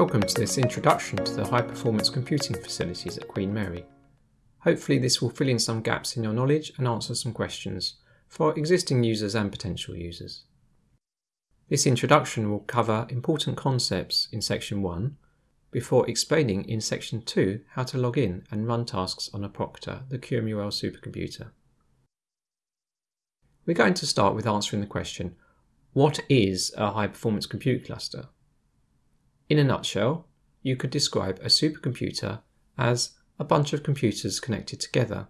Welcome to this introduction to the high performance computing facilities at Queen Mary. Hopefully this will fill in some gaps in your knowledge and answer some questions for existing users and potential users. This introduction will cover important concepts in section 1 before explaining in section 2 how to log in and run tasks on Apocrita, the QMUL supercomputer. We're going to start with answering the question, what is a high performance compute cluster? In a nutshell, you could describe a supercomputer as a bunch of computers connected together.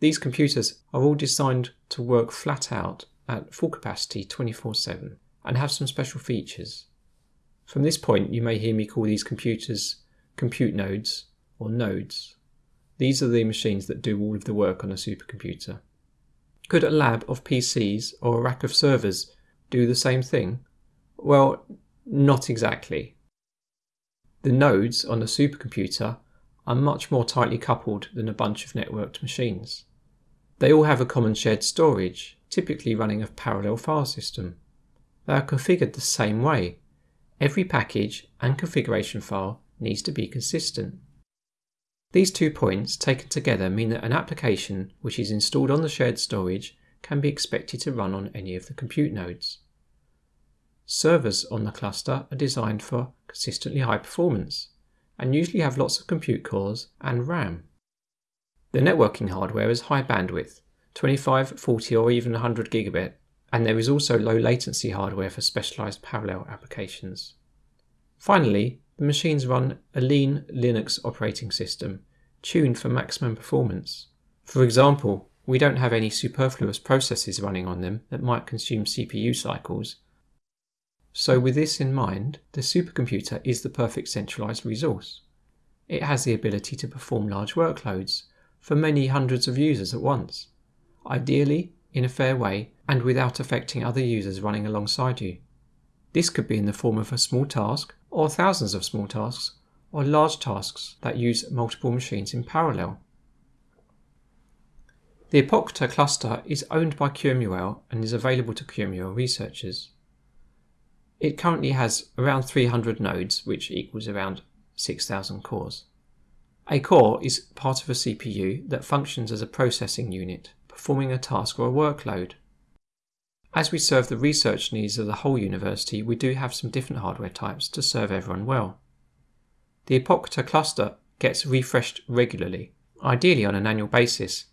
These computers are all designed to work flat out at full capacity 24 7 and have some special features. From this point, you may hear me call these computers compute nodes or nodes. These are the machines that do all of the work on a supercomputer. Could a lab of PCs or a rack of servers do the same thing? Well, not exactly. The nodes on a supercomputer are much more tightly coupled than a bunch of networked machines. They all have a common shared storage, typically running a parallel file system. They are configured the same way. Every package and configuration file needs to be consistent. These two points taken together mean that an application which is installed on the shared storage can be expected to run on any of the compute nodes. Servers on the cluster are designed for consistently high performance and usually have lots of compute cores and RAM. The networking hardware is high bandwidth, 25, 40 or even 100 gigabit, and there is also low latency hardware for specialized parallel applications. Finally, the machines run a lean Linux operating system, tuned for maximum performance. For example, we don't have any superfluous processes running on them that might consume CPU cycles. So with this in mind, the supercomputer is the perfect centralized resource. It has the ability to perform large workloads for many hundreds of users at once. Ideally, in a fair way and without affecting other users running alongside you. This could be in the form of a small task, or thousands of small tasks, or large tasks that use multiple machines in parallel. The Apocrita cluster is owned by QMUL and is available to QMUL researchers. It currently has around 300 nodes, which equals around 6,000 cores. A core is part of a CPU that functions as a processing unit performing a task or a workload. As we serve the research needs of the whole university, we do have some different hardware types to serve everyone well. The Apocrita cluster gets refreshed regularly, ideally on an annual basis.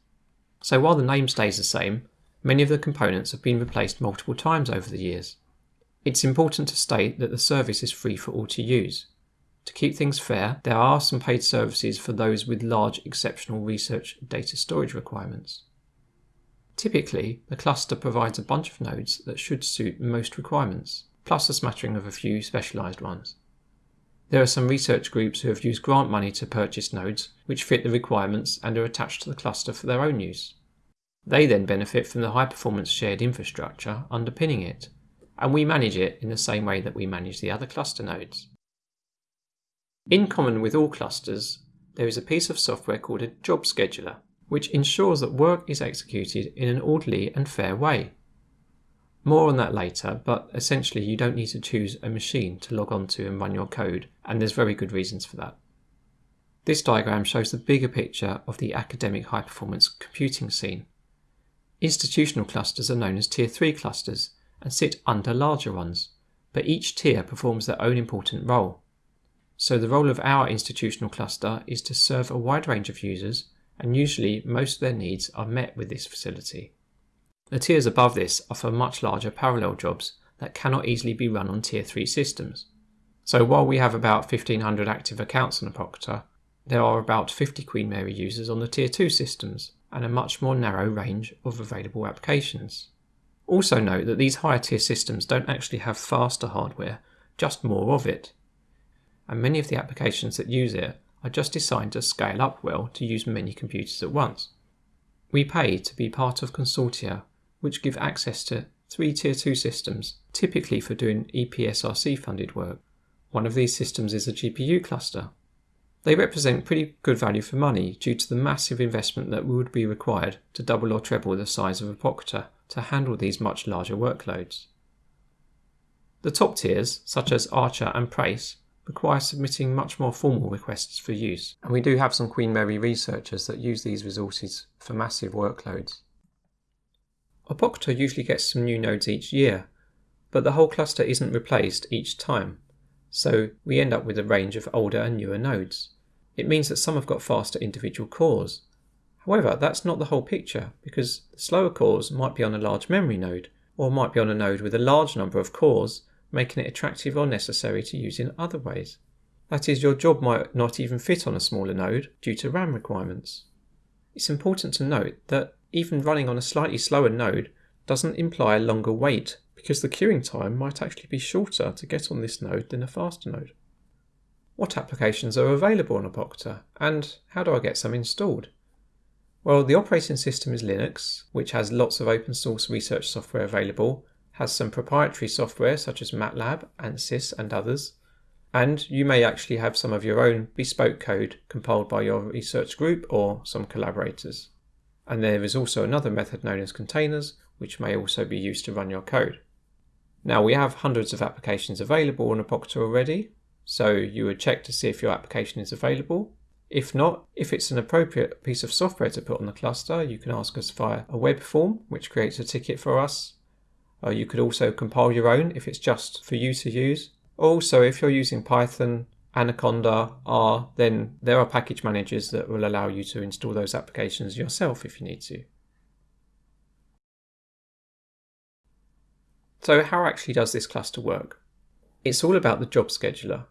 So while the name stays the same, many of the components have been replaced multiple times over the years. It's important to state that the service is free for all to use. To keep things fair, there are some paid services for those with large exceptional research data storage requirements. Typically, the cluster provides a bunch of nodes that should suit most requirements, plus a smattering of a few specialised ones. There are some research groups who have used grant money to purchase nodes which fit the requirements and are attached to the cluster for their own use. They then benefit from the high performance shared infrastructure underpinning it, and we manage it in the same way that we manage the other cluster nodes. In common with all clusters, there is a piece of software called a job scheduler which ensures that work is executed in an orderly and fair way. More on that later, but essentially you don't need to choose a machine to log on to and run your code, and there's very good reasons for that. This diagram shows the bigger picture of the academic high performance computing scene. Institutional clusters are known as Tier 3 clusters and sit under larger ones, but each tier performs their own important role. So the role of our institutional cluster is to serve a wide range of users and usually most of their needs are met with this facility. The tiers above this offer much larger parallel jobs that cannot easily be run on Tier 3 systems. So while we have about 1500 active accounts on Apocrita, there are about 50 Queen Mary users on the Tier 2 systems and a much more narrow range of available applications. Also note that these higher tier systems don't actually have faster hardware, just more of it. And many of the applications that use it are just designed to scale up well to use many computers at once. We pay to be part of consortia which give access to three Tier 2 systems, typically for doing EPSRC funded work. One of these systems is a GPU cluster. They represent pretty good value for money due to the massive investment that would be required to double or treble the size of a Apocrita to handle these much larger workloads. The top tiers, such as Archer and PRACE, require submitting much more formal requests for use, and we do have some Queen Mary researchers that use these resources for massive workloads. Apocrita usually gets some new nodes each year, but the whole cluster isn't replaced each time, so we end up with a range of older and newer nodes. It means that some have got faster individual cores. However, that's not the whole picture, because the slower cores might be on a large memory node, or might be on a node with a large number of cores making it attractive or necessary to use in other ways. That is, your job might not even fit on a smaller node due to RAM requirements. It's important to note that even running on a slightly slower node doesn't imply a longer wait because the queuing time might actually be shorter to get on this node than a faster node. What applications are available on Apocrita and how do I get some installed? Well, the operating system is Linux, which has lots of open source research software available has some proprietary software such as MATLAB, ANSYS and others, and you may actually have some of your own bespoke code compiled by your research group or some collaborators. And there is also another method known as containers, which may also be used to run your code. Now we have hundreds of applications available on Apocrita already, so you would check to see if your application is available. If not, if it's an appropriate piece of software to put on the cluster, you can ask us via a web form, which creates a ticket for us, uh, you could also compile your own if it's just for you to use. Also, if you're using Python, Anaconda, R, then there are package managers that will allow you to install those applications yourself if you need to. So how actually does this cluster work? It's all about the job scheduler.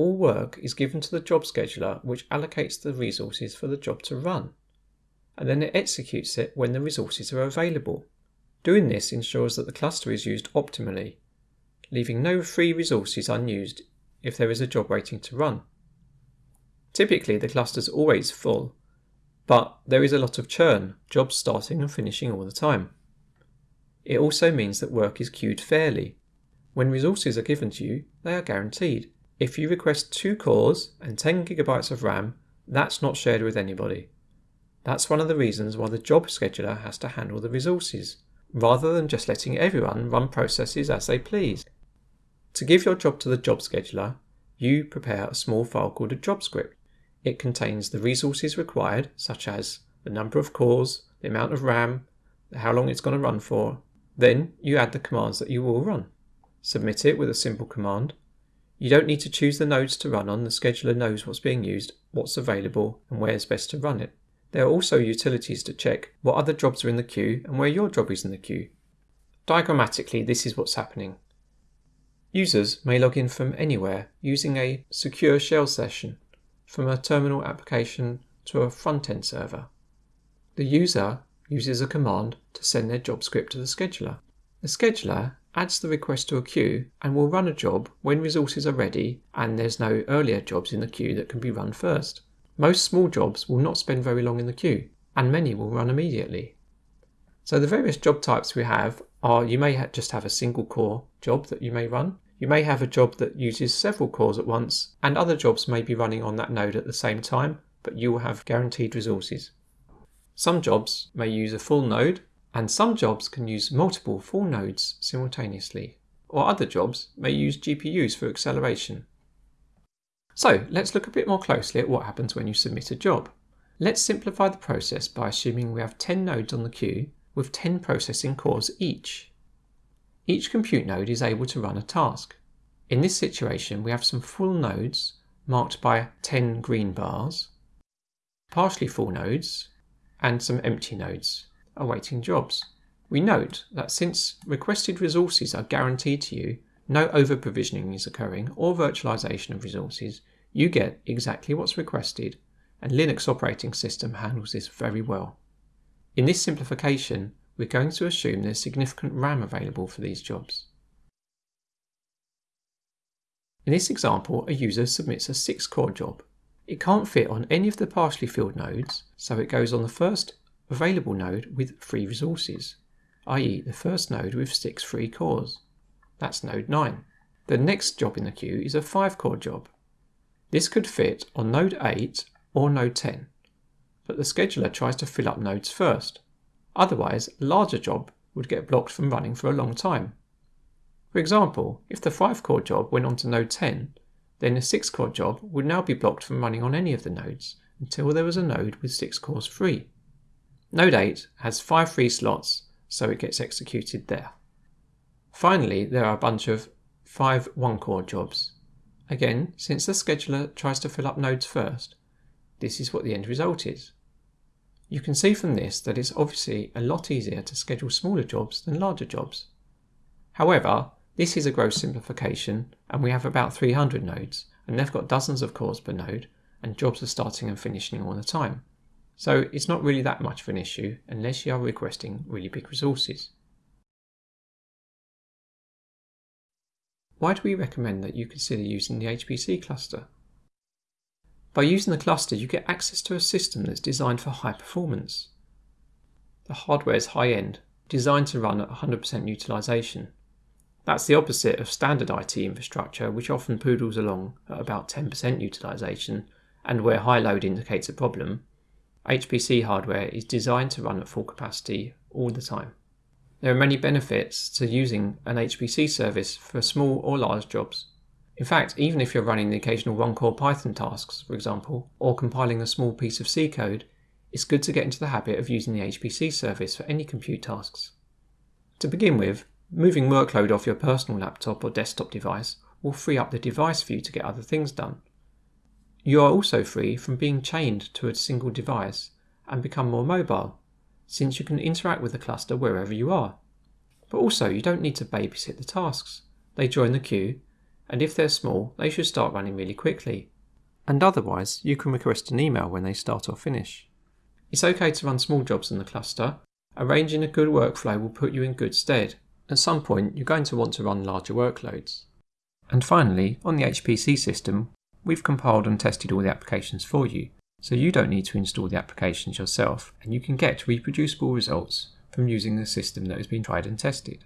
All work is given to the job scheduler which allocates the resources for the job to run. And then it executes it when the resources are available. Doing this ensures that the cluster is used optimally, leaving no free resources unused if there is a job waiting to run. Typically the cluster is always full, but there is a lot of churn, jobs starting and finishing all the time. It also means that work is queued fairly. When resources are given to you, they are guaranteed. If you request two cores and 10 gigabytes of RAM, that's not shared with anybody. That's one of the reasons why the job scheduler has to handle the resources rather than just letting everyone run processes as they please. To give your job to the job scheduler, you prepare a small file called a job script. It contains the resources required, such as the number of cores, the amount of RAM, how long it's going to run for. Then you add the commands that you will run. Submit it with a simple command. You don't need to choose the nodes to run on, the scheduler knows what's being used, what's available, and where it's best to run it. There are also utilities to check what other jobs are in the queue and where your job is in the queue. Diagrammatically, this is what's happening. Users may log in from anywhere using a secure shell session from a terminal application to a front-end server. The user uses a command to send their job script to the scheduler. The scheduler adds the request to a queue and will run a job when resources are ready and there's no earlier jobs in the queue that can be run first. Most small jobs will not spend very long in the queue, and many will run immediately. So the various job types we have are you may just have a single core job that you may run. You may have a job that uses several cores at once, and other jobs may be running on that node at the same time, but you will have guaranteed resources. Some jobs may use a full node, and some jobs can use multiple full nodes simultaneously, or other jobs may use GPUs for acceleration. So let's look a bit more closely at what happens when you submit a job. Let's simplify the process by assuming we have 10 nodes on the queue with 10 processing cores each. Each compute node is able to run a task. In this situation, we have some full nodes marked by 10 green bars, partially full nodes, and some empty nodes awaiting jobs. We note that since requested resources are guaranteed to you, no over-provisioning is occurring or virtualization of resources, you get exactly what's requested, and Linux operating system handles this very well. In this simplification, we're going to assume there's significant RAM available for these jobs. In this example, a user submits a 6-core job. It can't fit on any of the partially filled nodes, so it goes on the first available node with free resources, i.e. the first node with 6 free cores. That's node 9. The next job in the queue is a 5-core job, this could fit on node 8 or node 10, but the scheduler tries to fill up nodes first. Otherwise, a larger job would get blocked from running for a long time. For example, if the 5 core job went on to node 10, then a 6 core job would now be blocked from running on any of the nodes until there was a node with 6 cores free. Node 8 has 5 free slots, so it gets executed there. Finally, there are a bunch of 5 1 core jobs. Again, since the scheduler tries to fill up nodes first, this is what the end result is. You can see from this that it's obviously a lot easier to schedule smaller jobs than larger jobs. However, this is a gross simplification and we have about 300 nodes and they've got dozens of cores per node and jobs are starting and finishing all the time. So it's not really that much of an issue unless you are requesting really big resources. Why do we recommend that you consider using the HPC cluster? By using the cluster, you get access to a system that's designed for high performance. The hardware is high end, designed to run at 100% utilization. That's the opposite of standard IT infrastructure, which often poodles along at about 10% utilization, and where high load indicates a problem. HPC hardware is designed to run at full capacity all the time. There are many benefits to using an HPC service for small or large jobs. In fact, even if you're running the occasional one-core Python tasks, for example, or compiling a small piece of C code, it's good to get into the habit of using the HPC service for any compute tasks. To begin with, moving workload off your personal laptop or desktop device will free up the device for you to get other things done. You are also free from being chained to a single device and become more mobile since you can interact with the cluster wherever you are. But also, you don't need to babysit the tasks. They join the queue, and if they're small, they should start running really quickly. And otherwise, you can request an email when they start or finish. It's okay to run small jobs in the cluster. Arranging a good workflow will put you in good stead. At some point, you're going to want to run larger workloads. And finally, on the HPC system, we've compiled and tested all the applications for you, so you don't need to install the applications yourself and you can get reproducible results from using the system that has been tried and tested.